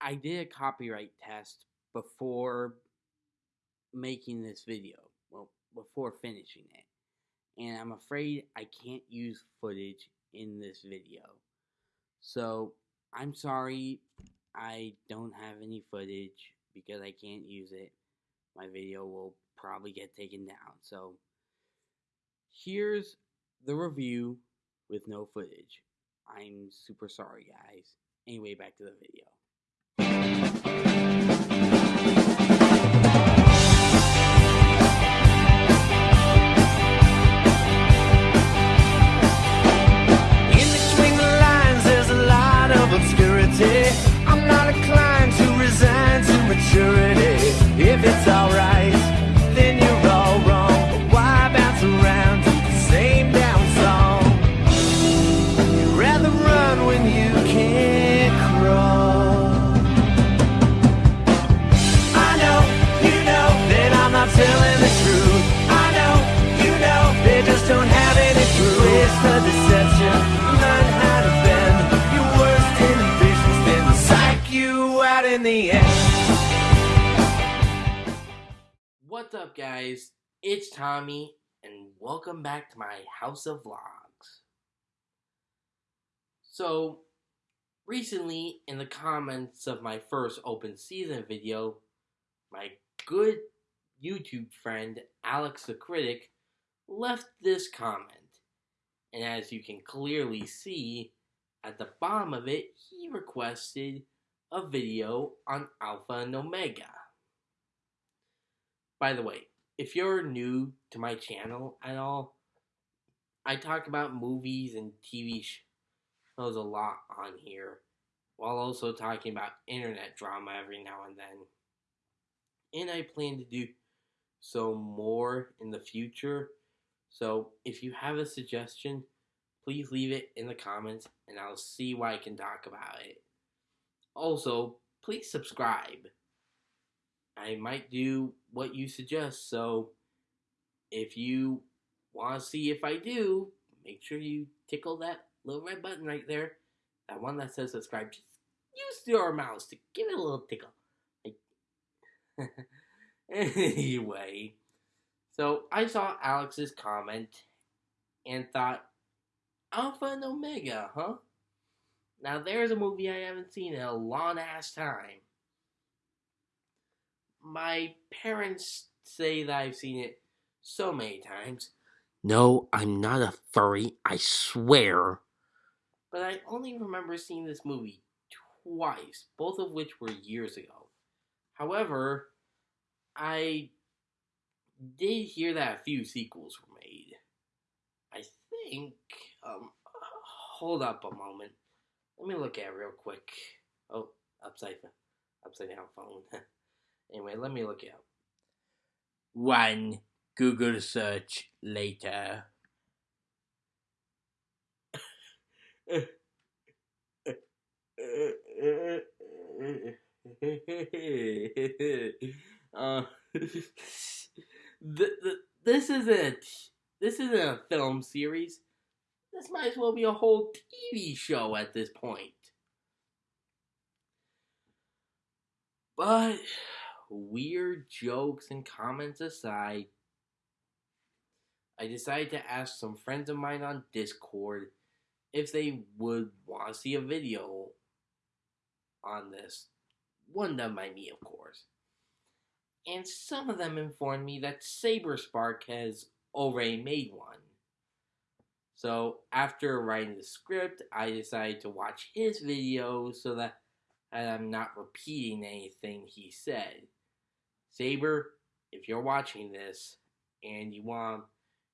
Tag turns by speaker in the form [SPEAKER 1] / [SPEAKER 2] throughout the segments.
[SPEAKER 1] I did a copyright test before making this video. Well, before finishing it. And I'm afraid I can't use footage in this video. So, I'm sorry I don't have any footage because I can't use it. My video will probably get taken down. So, here's the review with no footage. I'm super sorry, guys. Anyway, back to the video.
[SPEAKER 2] I'm not inclined to resign to maturity. If it's alright,
[SPEAKER 1] guys? It's Tommy, and welcome back to my House of Vlogs. So, recently, in the comments of my first open season video, my good YouTube friend Alex the Critic left this comment. And as you can clearly see, at the bottom of it, he requested a video on Alpha and Omega. By the way, if you're new to my channel at all, I talk about movies and TV shows a lot on here, while also talking about internet drama every now and then. And I plan to do so more in the future. So if you have a suggestion, please leave it in the comments and I'll see what I can talk about it. Also, please subscribe. I might do what you suggest. So if you want to see if I do, make sure you tickle that little red button right there. That one that says subscribe. Just use your mouse to give it a little tickle. Anyway, so I saw Alex's comment and thought, Alpha and Omega, huh? Now there's a movie I haven't seen in a long ass time my parents say that I've seen it so many times. No, I'm not a furry, I swear. But I only remember seeing this movie twice, both of which were years ago. However, I did hear that a few sequels were made. I think, um, hold up a moment. Let me look at it real quick. Oh, upside, upside down phone. Anyway, let me look it up. One Google search later. uh, this isn't this isn't a film series. This might as well be a whole TV show at this point. But weird jokes and comments aside, I decided to ask some friends of mine on Discord if they would want to see a video on this. One done by me, of course. And some of them informed me that Saberspark has already made one. So after writing the script, I decided to watch his video so that I'm not repeating anything he said. Saber, if you're watching this and you want to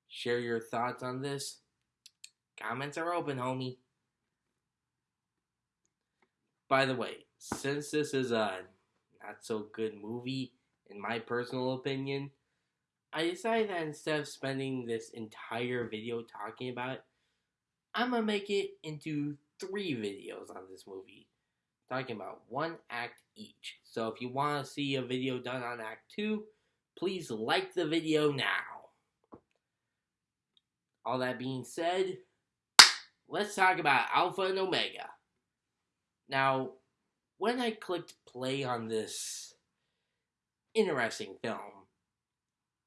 [SPEAKER 1] share your thoughts on this, comments are open, homie. By the way, since this is a not so good movie, in my personal opinion, I decided that instead of spending this entire video talking about it, I'm gonna make it into three videos on this movie talking about one act each. So if you want to see a video done on act 2, please like the video now. All that being said, let's talk about Alpha and Omega. Now, when I clicked play on this interesting film,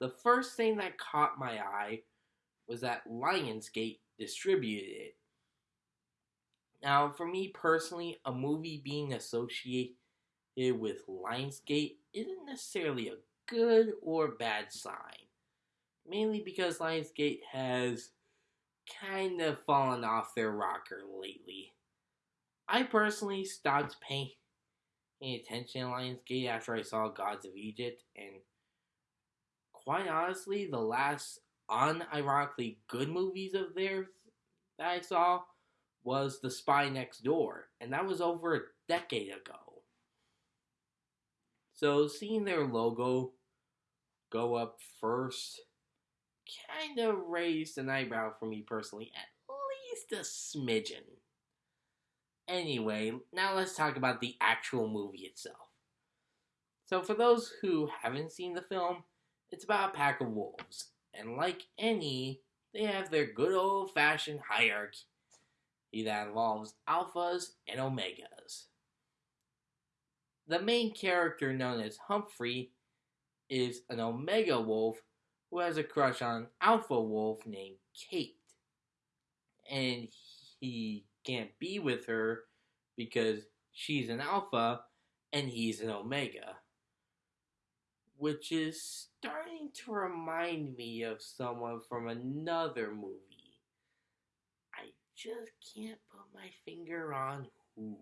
[SPEAKER 1] the first thing that caught my eye was that Lionsgate distributed it. Now, for me personally, a movie being associated with Lionsgate isn't necessarily a good or bad sign. Mainly because Lionsgate has kind of fallen off their rocker lately. I personally stopped paying any attention to Lionsgate after I saw Gods of Egypt, and quite honestly, the last unironically good movies of theirs that I saw was The Spy Next Door, and that was over a decade ago. So seeing their logo go up first kind of raised an eyebrow for me personally, at least a smidgen. Anyway, now let's talk about the actual movie itself. So, for those who haven't seen the film, it's about a pack of wolves, and like any, they have their good old fashioned hierarchy that involves alphas and omegas. The main character, known as Humphrey, is an omega wolf who has a crush on an alpha wolf named Kate. And he can't be with her because she's an alpha and he's an omega. Which is starting to remind me of someone from another movie. Just can't put my finger on who.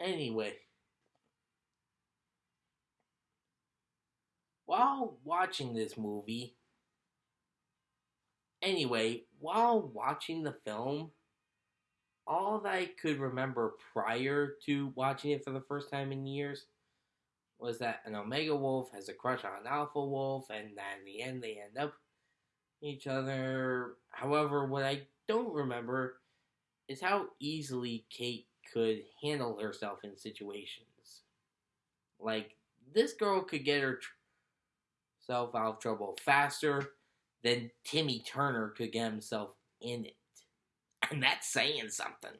[SPEAKER 1] Anyway, while watching this movie, anyway, while watching the film, all that I could remember prior to watching it for the first time in years was that an Omega Wolf has a crush on an Alpha Wolf, and that in the end they end up each other. However, what I don't remember is how easily Kate could handle herself in situations. Like, this girl could get herself out of trouble faster than Timmy Turner could get himself in it. And that's saying something.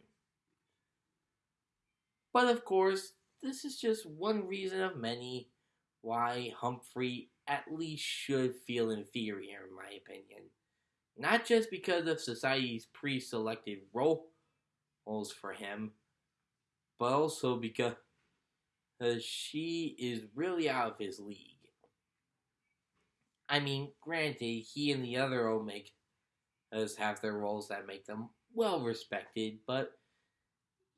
[SPEAKER 1] But of course, this is just one reason of many why Humphrey at least should feel inferior, in my opinion. Not just because of society's pre selected roles for him, but also because she is really out of his league. I mean, granted, he and the other Omegas have their roles that make them well respected, but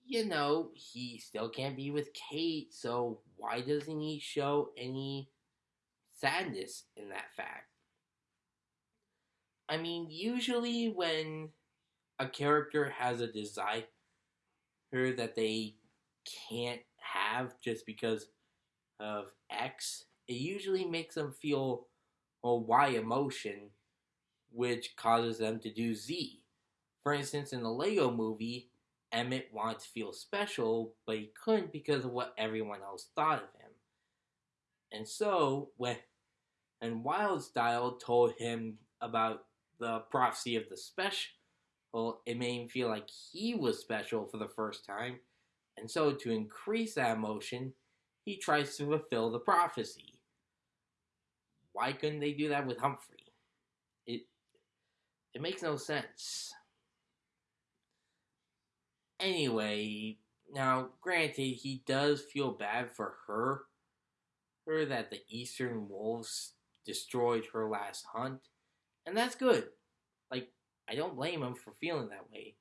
[SPEAKER 1] you know, he still can't be with Kate, so why doesn't he show any sadness in that fact? I mean, usually when a character has a desire that they can't have just because of X, it usually makes them feel or Y emotion, which causes them to do Z. For instance, in the Lego movie, Emmett wanted to feel special, but he couldn't because of what everyone else thought of him. And so, when and Wyldstyle told him about the prophecy of the special, it made him feel like he was special for the first time. And so, to increase that emotion, he tries to fulfill the prophecy. Why couldn't they do that with Humphrey? It it makes no sense. Anyway, now granted he does feel bad for her, her that the Eastern Wolves destroyed her last hunt, and that's good. Like I don't blame him for feeling that way.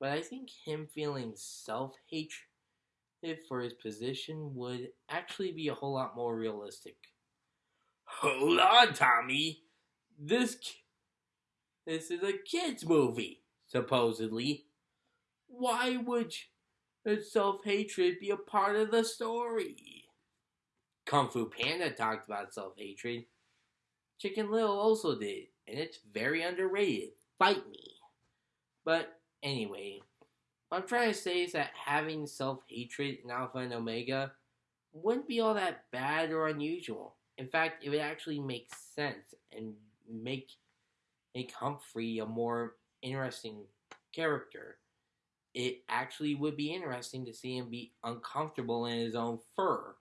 [SPEAKER 1] But I think him feeling self hatred for his position would actually be a whole lot more realistic. Hold on, Tommy. This this is a kids movie, supposedly. Why would self hatred be a part of the story? Kung Fu Panda talked about self hatred. Chicken Little also did, and it's very underrated. Fight me. But anyway, what I'm trying to say is that having self hatred in Alpha and Omega wouldn't be all that bad or unusual. In fact, it would actually make sense and make make Humphrey a more interesting character. It actually would be interesting to see him be uncomfortable in his own fur.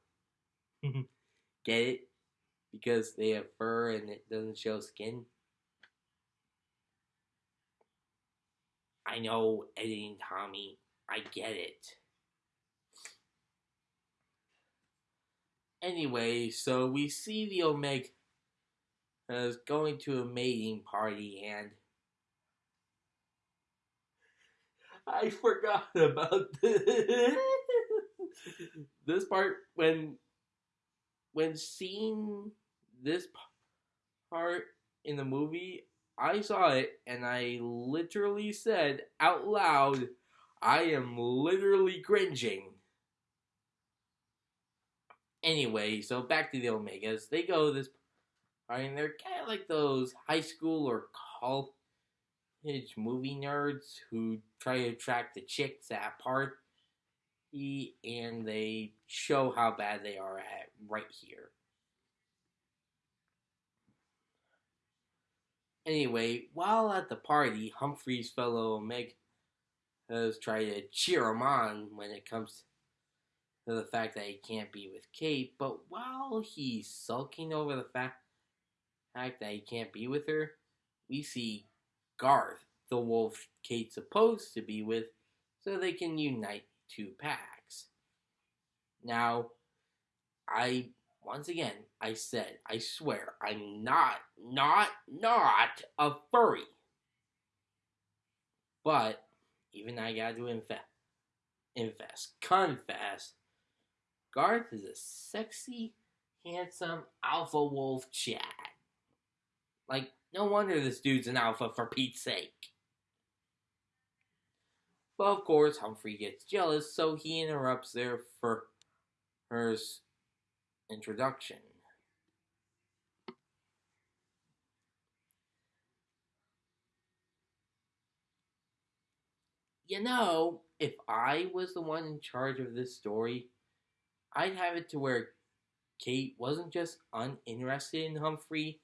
[SPEAKER 1] Get it? Because they have fur and it doesn't show skin. I know, editing Tommy. I get it. Anyway, so we see the Omega is going to a mating party and I forgot about this. this part when when seeing this part in the movie, I saw it and I literally said out loud, I am literally cringing. Anyway, so back to the Omegas. They go this I mean, they're kind of like those high school or college movie nerds who try to attract the chicks at party and they show how bad they are at right here. Anyway, while at the party, Humphrey's fellow Omegas try to cheer him on when it comes to the fact that he can't be with Kate, but while he's sulking over the fact that he can't be with her, we see Garth, the wolf Kate's supposed to be with, so they can unite two packs. Now, I once again, I said, I swear, I'm not, not, not a furry. But even I got to invest, invest, confess, Garth is a sexy, handsome alpha wolf Chad. Like, no wonder this dude's an alpha for Pete's sake. But of course, Humphrey gets jealous, so he interrupts their first introduction. You know, if I was the one in charge of this story, I'd have it to where Kate wasn't just uninterested in Humphrey,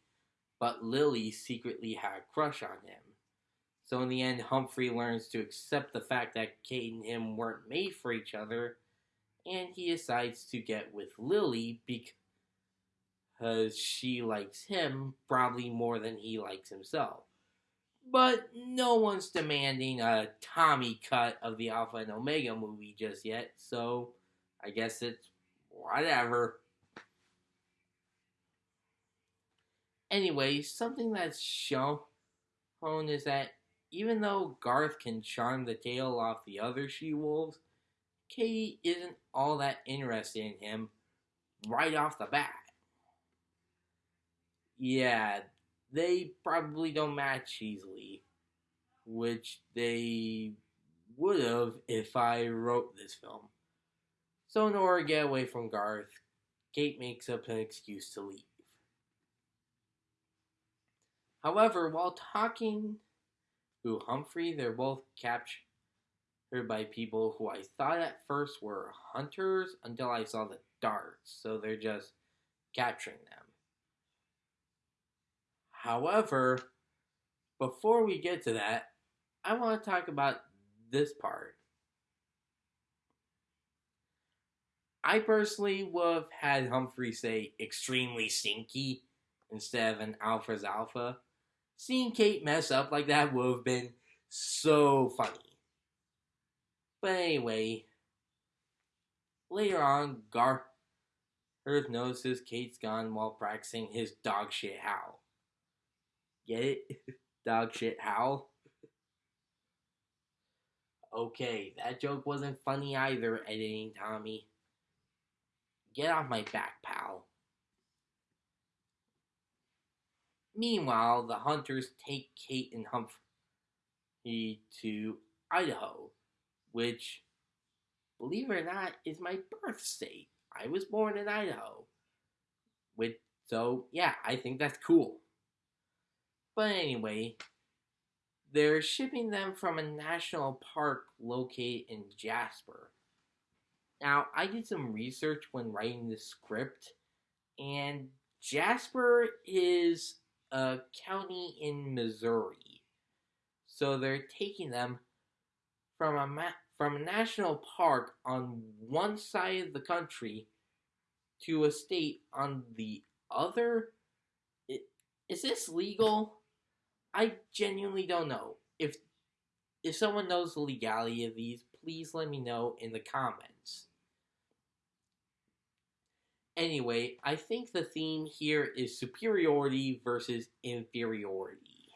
[SPEAKER 1] but Lily secretly had a crush on him. So in the end, Humphrey learns to accept the fact that Kate and him weren't made for each other and he decides to get with Lily because she likes him probably more than he likes himself. But no one's demanding a Tommy cut of the Alpha and Omega movie just yet, so I guess it's whatever. Anyway, something that's shown is that even though Garth can charm the tail off the other she wolves, Katie isn't all that interested in him right off the bat. Yeah, they probably don't match easily, which they would have if I wrote this film. So, in order to get away from Garth, Kate makes up an excuse to leave. However, while talking to Humphrey, they're both captured by people who I thought at first were hunters until I saw the darts, so they're just capturing them. However, before we get to that, I want to talk about this part. I personally would have had Humphrey say extremely stinky instead of an alpha's alpha. Seeing Kate mess up like that would have been so funny. But anyway, later on, Garth notices Kate's gone while practicing his dog shit howl. Get it? dog shit howl? okay, that joke wasn't funny either, editing Tommy. Get off my back, pal. Meanwhile, the hunters take Kate and Humphrey to Idaho which, believe it or not, is my birth state. I was born in Idaho. With so yeah, I think that's cool. But anyway, they're shipping them from a national park located in Jasper. Now, I did some research when writing the script, and Jasper is a county in Missouri. So they're taking them from a ma- from a national park on one side of the country to a state on the other. Is this legal? I genuinely don't know. If if someone knows the legality of these, please let me know in the comments. Anyway, I think the theme here is superiority versus inferiority.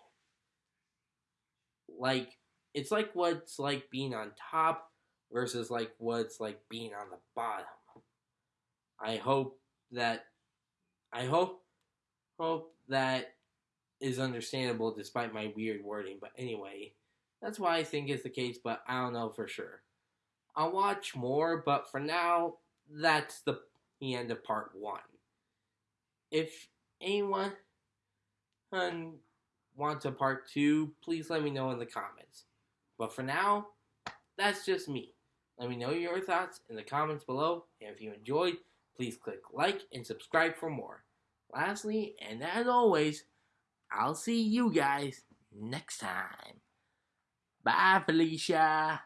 [SPEAKER 1] Like, it's like what's like being on top versus like what's like being on the bottom. I hope that I hope hope that is understandable despite my weird wording, but anyway, that's why I think is the case, but I don't know for sure. I'll watch more, but for now, that's the, the end of part one. If anyone wants a part two, please let me know in the comments. But for now, that's just me. Let me know your thoughts in the comments below, and if you enjoyed, please click like and subscribe for more. Lastly, and as always, I'll see you guys next time. Bye, Felicia.